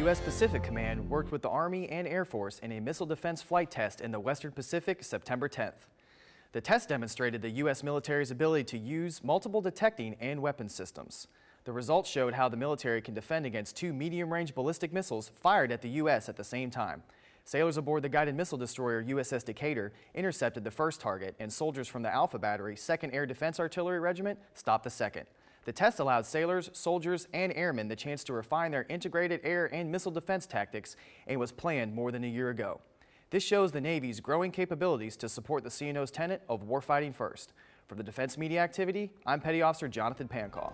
U.S. Pacific Command worked with the Army and Air Force in a missile defense flight test in the Western Pacific September 10th. The test demonstrated the U.S. military's ability to use multiple detecting and weapon systems. The results showed how the military can defend against two medium-range ballistic missiles fired at the U.S. at the same time. Sailors aboard the guided missile destroyer USS Decatur intercepted the first target, and soldiers from the Alpha Battery 2nd Air Defense Artillery Regiment stopped the second. The test allowed sailors, soldiers, and airmen the chance to refine their integrated air and missile defense tactics and was planned more than a year ago. This shows the Navy's growing capabilities to support the CNO's tenet of warfighting first. For the Defense Media Activity, I'm Petty Officer Jonathan Pancaw.